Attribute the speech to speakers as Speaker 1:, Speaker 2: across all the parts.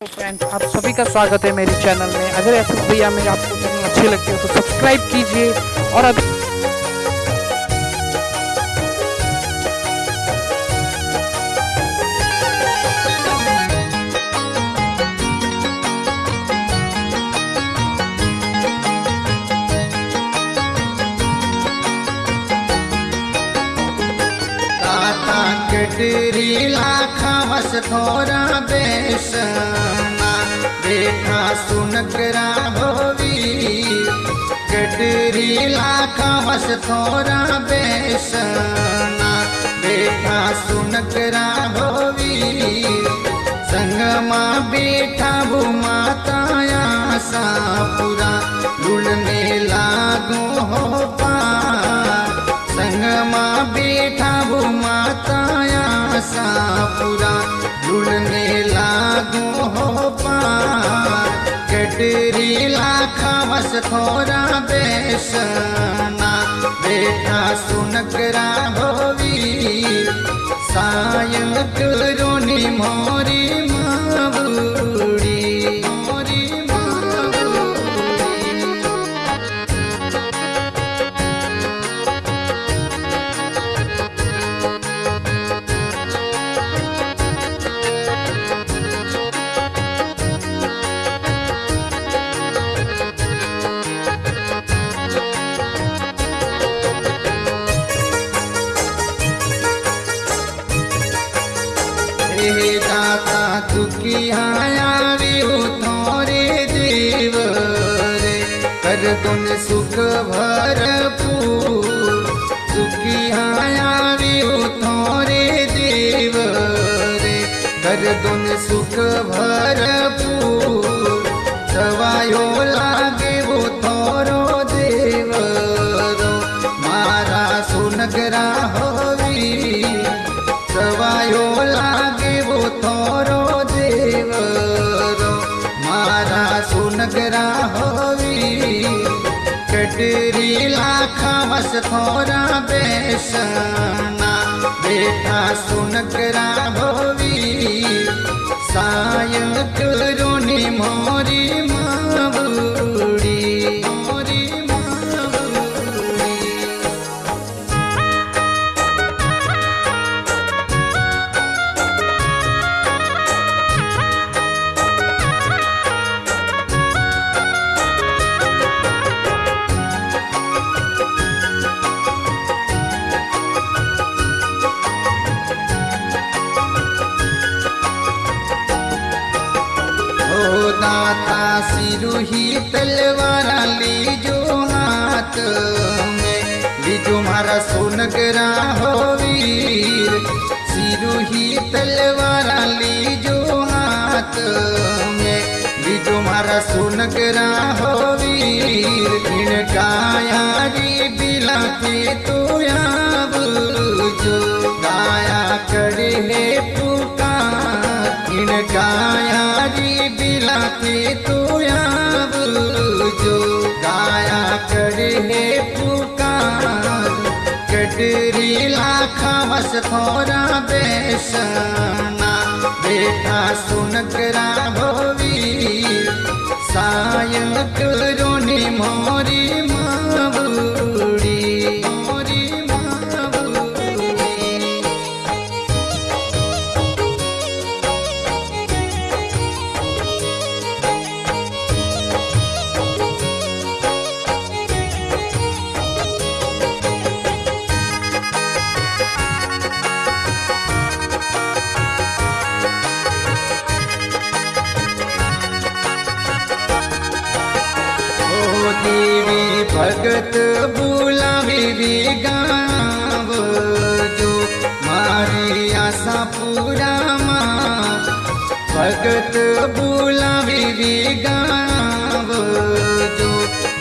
Speaker 1: Friends आप सभी का स्वागत है मेरे चैनल में। अगर ऐसे भैया मेरे आपको चैनल अच्छी लगती है तो सब्सक्राइब कीजिए और अभी
Speaker 2: कटरी लाखा वस थोरा बेसना बेटा सुन करा होवी कटरी लाखा वस थोरा बेसना बेटा सुन करा होवी संगमा बेठा वो माताया सापुरा लुलने लागो हो सापुरा लुलने लागो हो पार। कटरी लाखा बस थोड़ा बेसना। बेटा सुन करा होवी सायं करोनी मोरी दाता दुखियाया विहु थोरे देव रे। कर तुम सुख थोरे देव रे। कर तुम सुख भरपूर આવી કટરી લાખા વસ થોરા બેસના બેઠા સુનકરા ભોવી સાય કરો सिरुही तलवारा लीजो हाथ में। लीजो मारा सोनगरा हो वीर। सिरुही तलवारा लीजो हाथ में। लीजो मारा सोनगरा हो वीर। इन कायारी बिलाते तो याब जो। गाया करे है पुकार। इन कायारी बिलाते तो याब जो गाया करे पुकार कटरी लाखा बस थोरा बेसना। बेटा सुन करा भगत बुलावी गाव जो मारी आशा पूरा माँ। भगत बुलावी गाव जो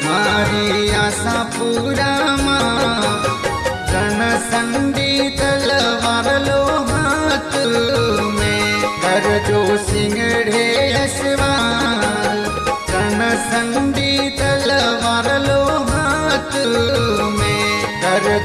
Speaker 2: मारी आशा पूरा माँ। रण संडी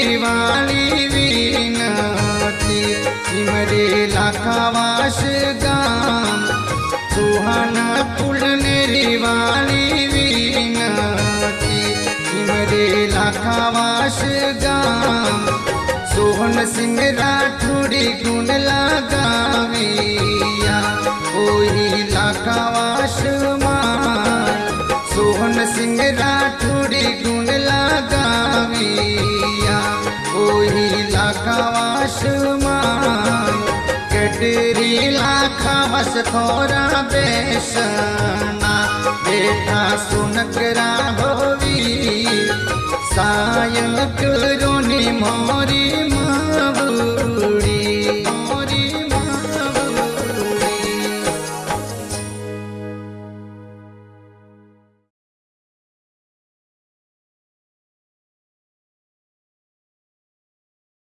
Speaker 2: निर्वाणी वीनती सिमरे लाखावास गाम, सुहन पुल निर्वाणी वीनती सिमरे लाखावास गाम, सोहन सिंह राठौड़ी गुण लगाविया। ओही लाखावास मान सोहन सिंह राठौड़ी गुण लगाविया। વાસમાં કટરી લાખા વસ થોરા બેસના બેઠા સુનકરા ભોવી સાયક રોની મોરી